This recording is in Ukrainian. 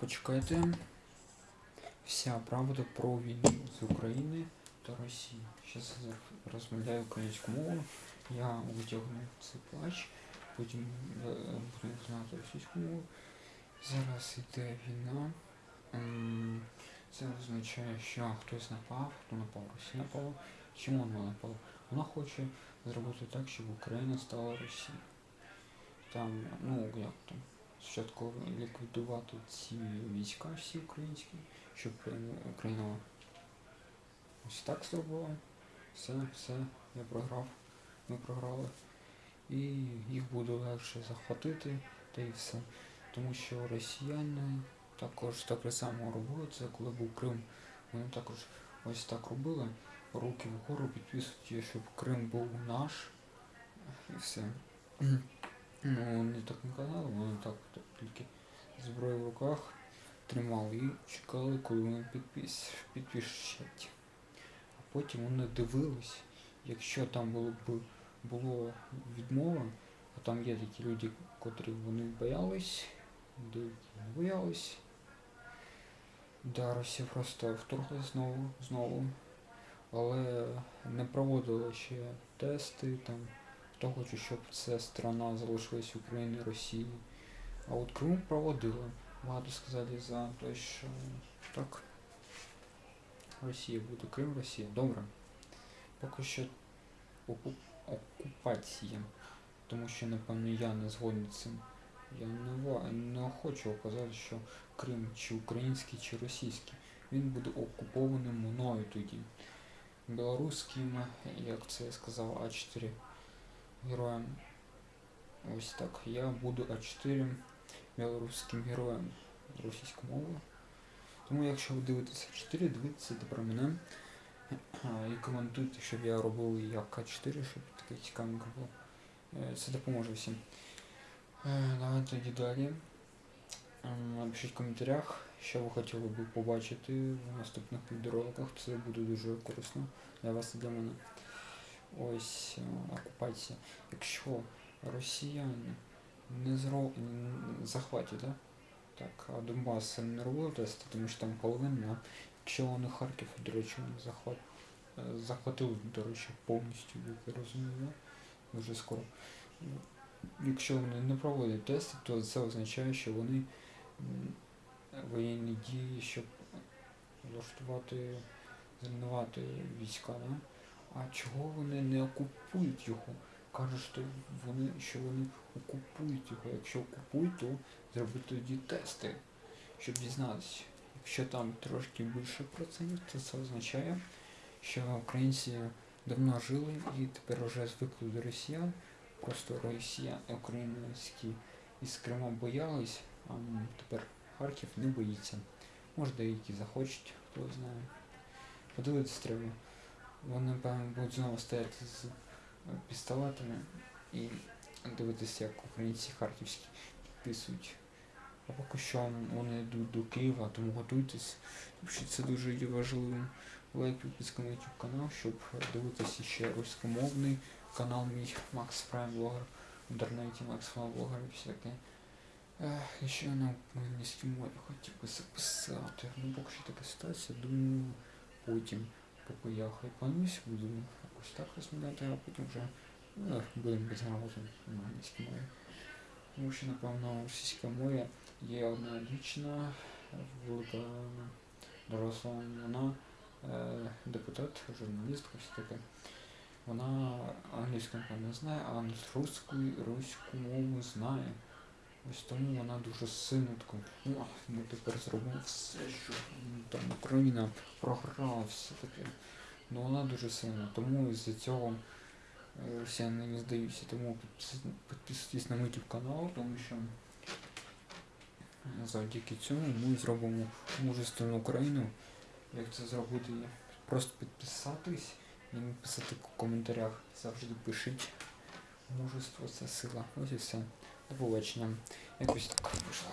Почекайте. Вся правда про війну з України та Росії. Зараз я розмовляю українську мову. Я витягну цей плач, потім е, буду знати російську мову. Зараз іде війна. Це означає, що хтось напав, хто напав, Росія напала. Чому вона напала? Вона хоче зробити так, щоб Україна стала Росією. Там, ну як там, спочатку ліквідувати ці війська всі українські, щоб Україна ось так зробила. Все, все, я програв, ми програли. І їх буде легше захватити, та і все. Тому що росіяни також так само робили це, коли був Крим. Вони також ось так робили. Руки вгору підписують, щоб Крим був наш. І все. Ну, вони так не казали, вони так тільки зброю в руках тримали і чекали, коли вони підпис, підпишуть. А потім вони дивились, якщо там було б було відмова, а там є такі люди, котрі вони боялись, деякі не боялись. Да, Росія просто вторглась знову, знову, але не проводила ще тести там. Хто хоче, щоб ця страна залишилась Україною, Росією. А от Крим проводила. Багато сказали за те, що так. Росія буде Крим, Росія. Добре. Поки що оку- окупація. Тому що, напевно, я не згоден з цим. Я не, не хочу казати, що Крим чи український, чи російський. Він буде окупованим мною тоді. Білоруським, як це я сказав, А4 героям. Ось так. Я буду А4 білоруським героєм російською мовою. Тому якщо ви дивитеся 4, дивіться про мене і коментуйте, щоб я робив як А4, щоб таке цікавенько було. Е, Це допоможе всім. Е, Давайте тоді далі. Ем, Напишіть в коментарях, що ви хотіли б побачити в наступних відеороликах. Це буде дуже корисно для вас і для мене. Ось е, окупація. Якщо росіяни не зро... захватять, да? так, а Донбас не робили тести, тому що там половина. Якщо вони Харків, до речі, вони захват... е, захватили, до речі, повністю, як я розумію, да? дуже скоро. Якщо вони не проводять тести, то це означає, що вони воєнні дії, щоб влаштувати, зруйнувати війська, да? А чого вони не окупують його? Кажуть, що вони, що вони окупують його. Якщо окупують, то зробити тоді тести, щоб дізнатися. Якщо там трошки більше процентів, то це означає, що українці давно жили і тепер вже звикли до росіян. Просто росіян, українські із Крима боялись, а тепер Харків не боїться. Може деякі захочуть, хто знає. Подивитись треба. Вони, певно, будуть знову стояти з пістолетами і дивитися, як українці харківські підписують. А поки що вони йдуть до Києва, тому готуйтесь. Тому це дуже є важливим. Лайк, підписка на YouTube канал, щоб дивитися ще руськомовний канал мій Макс Прайм Блогер в інтернеті Макс Прайм Блогер і все таке. Ех, ще на українській мові хотів би записати. Ну поки що така ситуація, думаю, потім поки я хайпанусь, буду якось так розмовляти, а потім вже ну, будемо безграмотно на англійській мові. Тому що, напевно, російська мова є одна дівчина, велика доросла, вона е, депутат, журналістка, все таке. Вона англійську напевно, не знає, а русську, руську мову знає. Ось тому вона дуже сильно «О, ми тепер зробимо все, що там Україна програла, все таке. Ну вона дуже сильна, тому із-за цього е, росіяни не здаються. Тому підписуйтесь на YouTube канал, тому що завдяки цьому ми зробимо мужественну Україну. Як це зробити? Просто підписатись і написати в коментарях. Завжди пишіть. Мужество це сила. Ось і все. Побачення. Якось так вийшло.